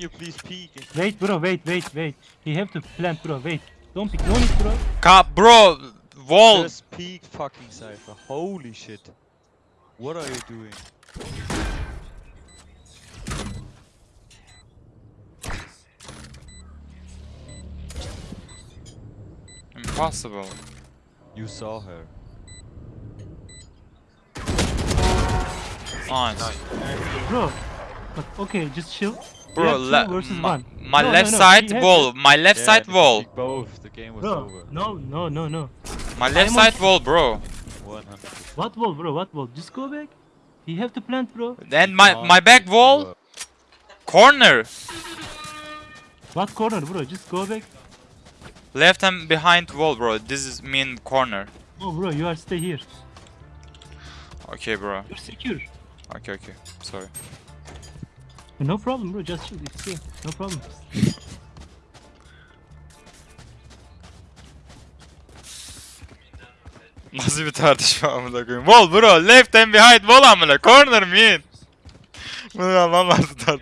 you please peek? Wait, bro, wait, wait, wait. He have to plant, bro. Wait. Don't pick. No need, bro. Ka bro, wall. Just peek fucking Cypher. Holy shit. What are you doing? Impossible. You saw her. Nice. Bro. But okay, just chill. We Bro, have le- my, my No, no, left no, side he has wall, my left Yeah, side wall, peeked Both. The game was Bro, over. no, no, no, no. my left I'm on- side wall, bro. 100. What wall, bro? What wall? Just go back. He have to plant, bro. Then my my back wall, corner, What corner, bro? Just go back. left and behind wall, bro. This is mean corner. Oh, bro, you are stay here. Okay, bro. You're secure. Okay, okay. Sorry. No problem, bro. Just chill. It's okay. No problem. Nasıl bir tartışma amına koyayım? Wall bro, left and behind wall amına. Corner mean. Bunu anlamam lazım.